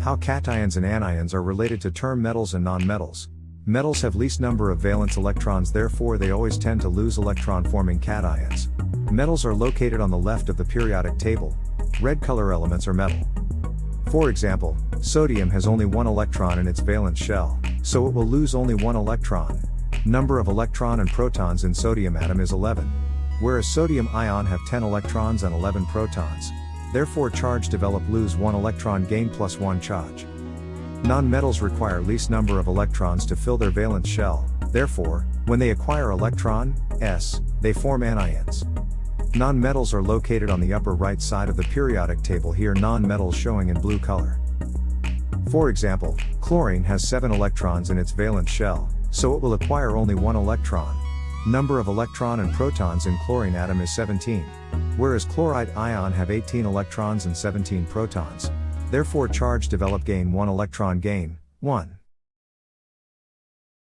How cations and anions are related to term metals and nonmetals. Metals have least number of valence electrons therefore they always tend to lose electron forming cations. Metals are located on the left of the periodic table. Red color elements are metal. For example, sodium has only one electron in its valence shell, so it will lose only one electron. Number of electron and protons in sodium atom is 11. Whereas sodium ion have 10 electrons and 11 protons. Therefore charge develop lose 1 electron gain plus 1 charge. Non-metals require least number of electrons to fill their valence shell, therefore, when they acquire electron, s, they form anions. Non-metals are located on the upper right side of the periodic table here non-metals showing in blue color. For example, chlorine has 7 electrons in its valence shell, so it will acquire only 1 electron. Number of electron and protons in chlorine atom is 17. Whereas chloride ion have 18 electrons and 17 protons. Therefore charge develop gain 1 electron gain, 1.